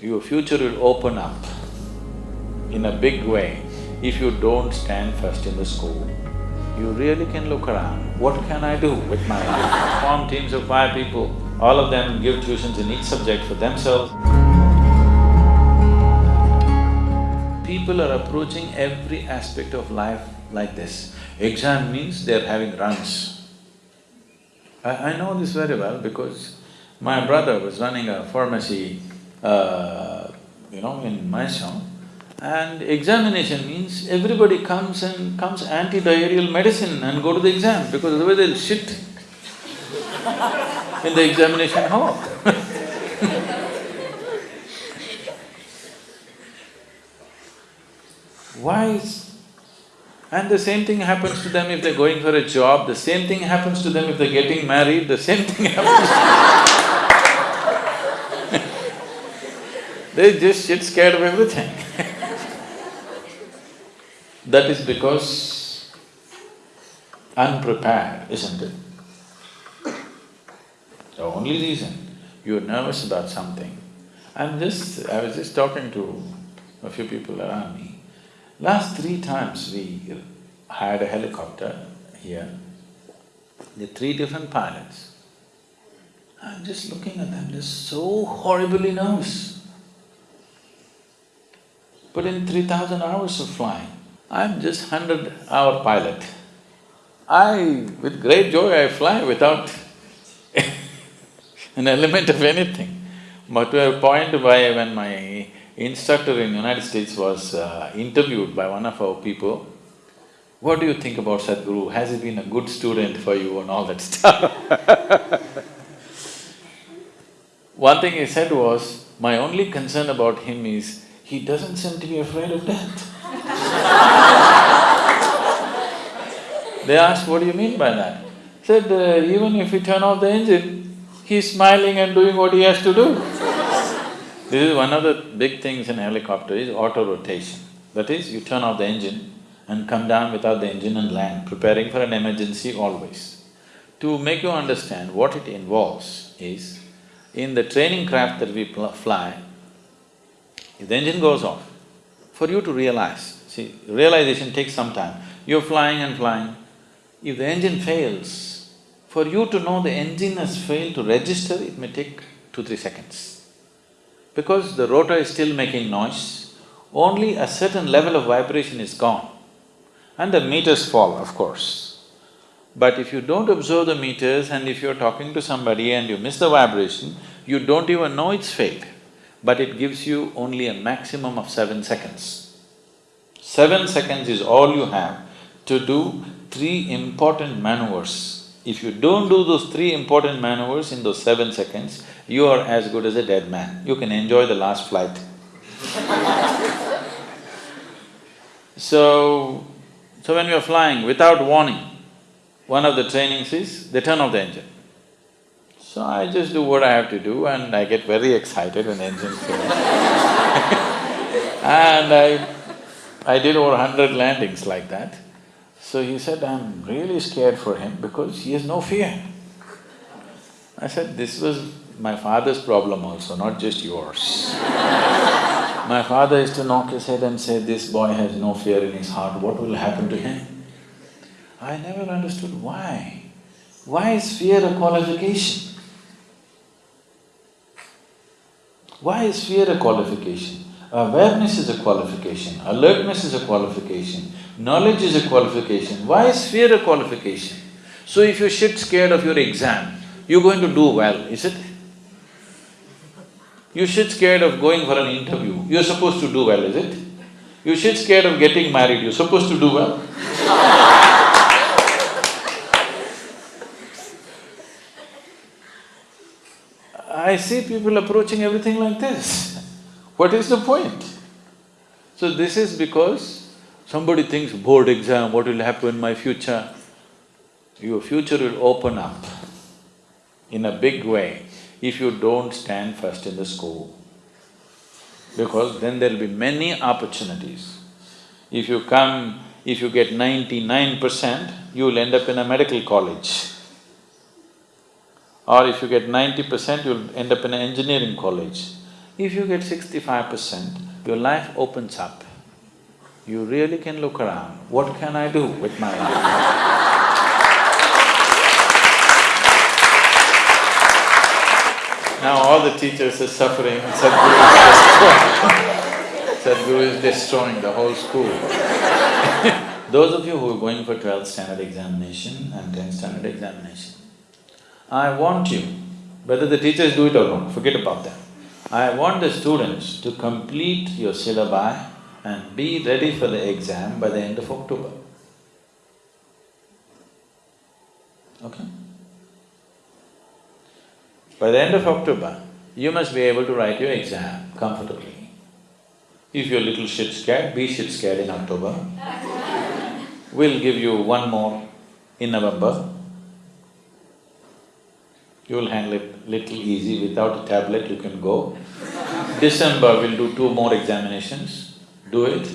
Your future will open up in a big way if you don't stand first in the school. You really can look around, what can I do with my life? Form teams of five people, all of them give tuitions in each subject for themselves. People are approaching every aspect of life like this. Exam means they're having runs. I, I know this very well because my brother was running a pharmacy, uh, you know, in Mysore. And examination means everybody comes and comes anti-diarrheal medicine and go to the exam because otherwise they'll shit in the examination hall Why is… and the same thing happens to them if they're going for a job, the same thing happens to them if they're getting married, the same thing happens They just get scared of everything That is because unprepared, isn't it? The only reason you're nervous about something, I'm just… I was just talking to a few people around me. Last three times we hired a helicopter here, the three different pilots. I'm just looking at them, they're so horribly nervous. But in three thousand hours of flying, I'm just hundred-hour pilot. I… with great joy I fly without an element of anything. But to a point by when my instructor in the United States was uh, interviewed by one of our people, what do you think about Sadhguru? Has he been a good student for you and all that stuff One thing he said was, my only concern about him is, he doesn't seem to be afraid of death They asked, what do you mean by that? Said, uh, even if we turn off the engine, he's smiling and doing what he has to do. this is one of the big things in helicopter is auto-rotation. That is, you turn off the engine and come down without the engine and land, preparing for an emergency always. To make you understand what it involves is, in the training craft that we fly, if the engine goes off, for you to realize, see, realization takes some time. You're flying and flying, if the engine fails, for you to know the engine has failed to register, it may take two, three seconds. Because the rotor is still making noise, only a certain level of vibration is gone and the meters fall, of course. But if you don't observe the meters and if you're talking to somebody and you miss the vibration, you don't even know it's failed, but it gives you only a maximum of seven seconds. Seven seconds is all you have to do three important maneuvers. If you don't do those three important maneuvers in those seven seconds, you are as good as a dead man. You can enjoy the last flight So, so when you're flying without warning, one of the trainings is they turn off the engine. So I just do what I have to do and I get very excited when engine fails And I… I did over hundred landings like that. So he said, I'm really scared for him because he has no fear. I said, this was my father's problem also, not just yours. my father used to knock his head and say, this boy has no fear in his heart, what will happen to him? I never understood why. Why is fear a qualification? Why is fear a qualification? Awareness is a qualification, alertness is a qualification, knowledge is a qualification. Why is fear a qualification? So if you shit scared of your exam, you're going to do well, is it? You shit scared of going for an interview, you're supposed to do well, is it? You shit scared of getting married, you're supposed to do well I see people approaching everything like this. What is the point? So this is because somebody thinks board exam, what will happen in my future? Your future will open up in a big way if you don't stand first in the school. Because then there'll be many opportunities. If you come, if you get ninety-nine percent, you'll end up in a medical college. Or if you get ninety percent, you'll end up in an engineering college. If you get sixty-five percent, your life opens up. You really can look around, what can I do with my life? Now all the teachers are suffering, Sadhguru is destroying. Sadhguru is destroying the whole school. Those of you who are going for twelfth standard examination and tenth standard examination, I want you, whether the teachers do it or not, forget about that. I want the students to complete your syllabi and be ready for the exam by the end of October. Okay? By the end of October, you must be able to write your exam comfortably. If you're a little shit scared, be shit scared in October. we'll give you one more in November. You'll handle it little easy, without a tablet you can go. December we'll do two more examinations, do it.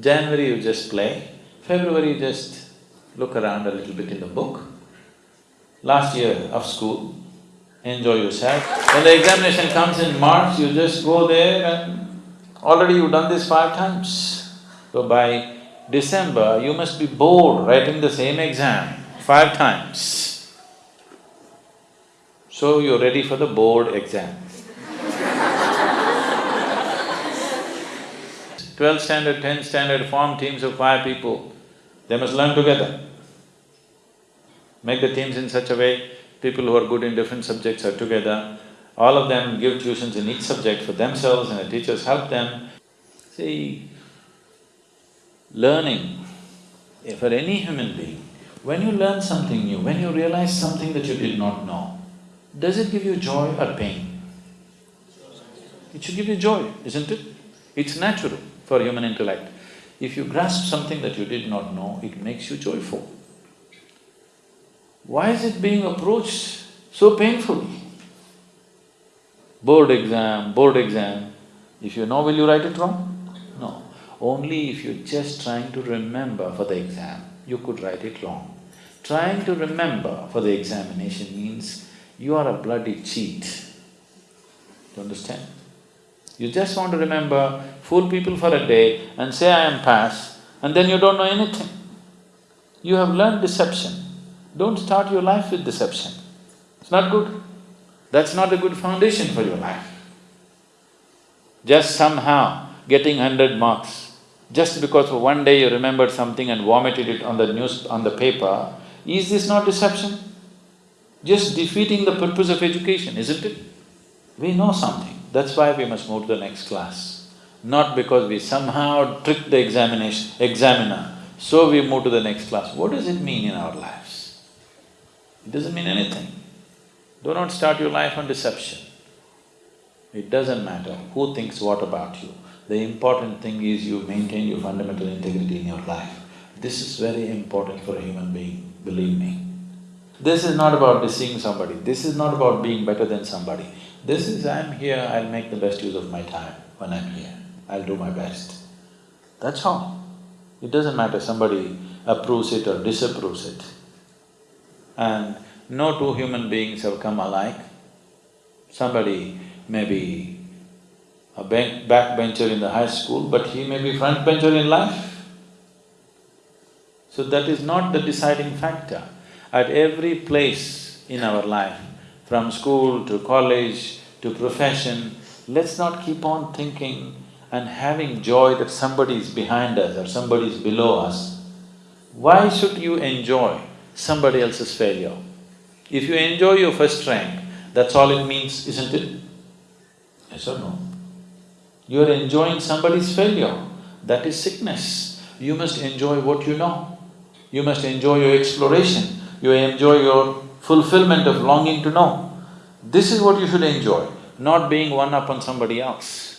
January you just play, February you just look around a little bit in the book. Last year of school, enjoy yourself. When the examination comes in March, you just go there and already you've done this five times. So by December, you must be bored writing the same exam five times. So you're ready for the board exam. Twelve standard, ten standard, form teams of five people, they must learn together. Make the teams in such a way people who are good in different subjects are together, all of them give tuitions in each subject for themselves and the teachers help them. See, learning, for any human being, when you learn something new, when you realize something that you did not know, does it give you joy or pain? It should give you joy, isn't it? It's natural for human intellect. If you grasp something that you did not know, it makes you joyful. Why is it being approached so painfully? Board exam, board exam, if you know, will you write it wrong? No. Only if you're just trying to remember for the exam, you could write it wrong. Trying to remember for the examination means you are a bloody cheat. You understand? You just want to remember, fool people for a day and say, I am pass, and then you don't know anything. You have learned deception. Don't start your life with deception. It's not good. That's not a good foundation for your life. Just somehow getting hundred marks, just because for one day you remembered something and vomited it on the news… on the paper, is this not deception? Just defeating the purpose of education, isn't it? We know something, that's why we must move to the next class. Not because we somehow tricked the examination… examiner, so we move to the next class. What does it mean in our lives? It doesn't mean anything. Do not start your life on deception. It doesn't matter who thinks what about you. The important thing is you maintain your fundamental integrity in your life. This is very important for a human being, believe me. This is not about deceiving somebody, this is not about being better than somebody. This is, I'm here, I'll make the best use of my time when I'm here, I'll do my best. That's all. It doesn't matter somebody approves it or disapproves it and no two human beings have come alike. Somebody may be a backbencher in the high school, but he may be frontbencher in life. So that is not the deciding factor. At every place in our life, from school to college to profession, let's not keep on thinking and having joy that somebody is behind us or somebody is below us. Why should you enjoy somebody else's failure. If you enjoy your first rank, that's all it means, isn't it? Yes or no? You're enjoying somebody's failure, that is sickness. You must enjoy what you know. You must enjoy your exploration, you enjoy your fulfillment of longing to know. This is what you should enjoy, not being one up on somebody else.